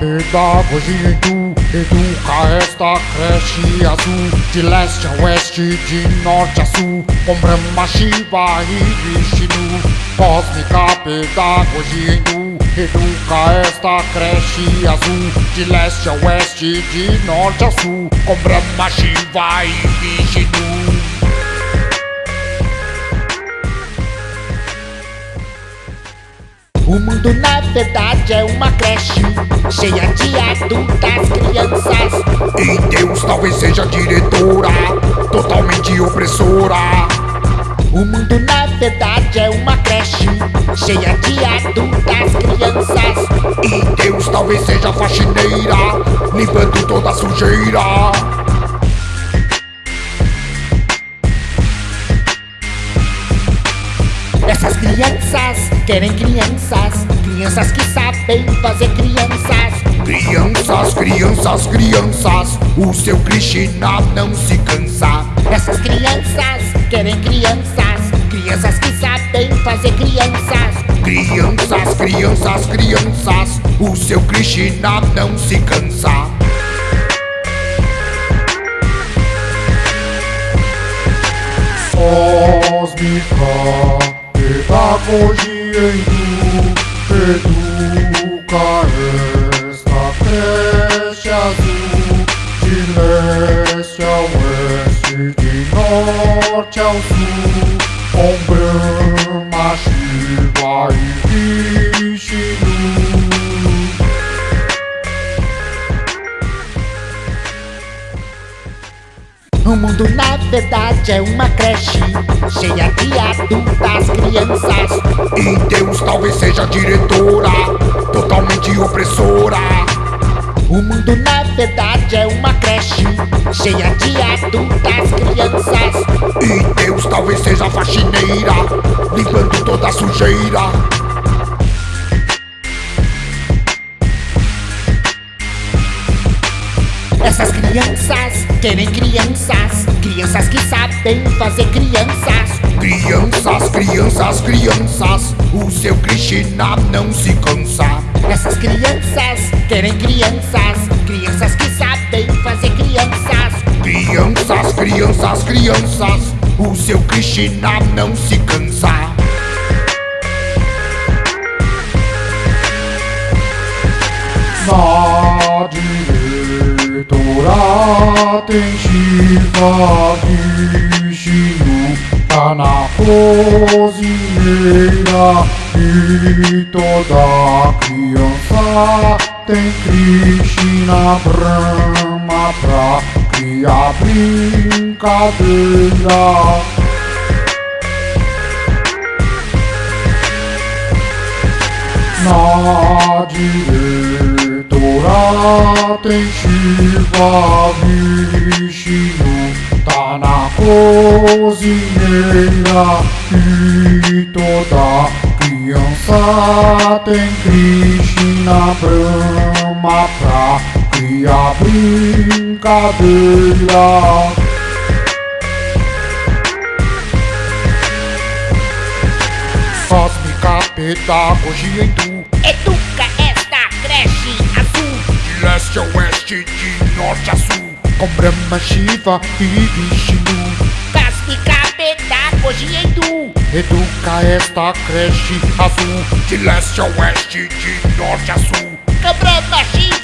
pedagogia Educa esta creche azul De leste a oeste, de norte a sul Com Brahma, Shiva e Vishnu. Cósmica pedagogia hindu Educa esta creche azul De leste a oeste, de norte a sul Com Brahma, Shiva e Vishnu verdade é uma creche Cheia de adultas, crianças. E Deus talvez seja diretora Totalmente opressora. O mundo na verdade é uma creche Cheia de adultas, crianças. E Deus talvez seja faxineira Limpando toda a sujeira Essas crianças querem crianças Crianças que sabem fazer crianças. Crianças, crianças, crianças O seu Krishna não se cansa. Essas crianças querem crianças Crianças que sabem fazer crianças. Crianças, crianças, crianças O seu Krishna não se cansa pedagogia hindu Educa esta creche azul De leste a oeste, de norte ao sul mundo na verdade é uma creche Cheia de adultas, crianças. E Deus talvez seja diretora Totalmente opressora. O mundo na verdade é uma creche Cheia de adultas, crianças. E Deus talvez seja faxineira Limpando toda a sujeira Essas crianças querem crianças Crianças que sabem fazer crianças. Crianças, crianças, crianças O seu Krishna não se cansa. Essas crianças querem crianças Crianças que sabem fazer crianças. Crianças, crianças, crianças O seu Krishna não se cansa diretora tem Shiva Vishnu Tá na cozinheira. E toda criança tem Krishna Brahma pra criar brincadeira. Na diretora tem Shiva Vishnu Tá na cozinheira E toda criança tem Krishna Brahma pra criar brincadeira Cósmica pedagogia hindu Educa oeste, de norte a sul. Com Brahma, Shiva e Vishnu Cósmica pedagogia hindu Educa esta creche azul. De leste a oeste, de norte a sul. Com Brahma, Shiva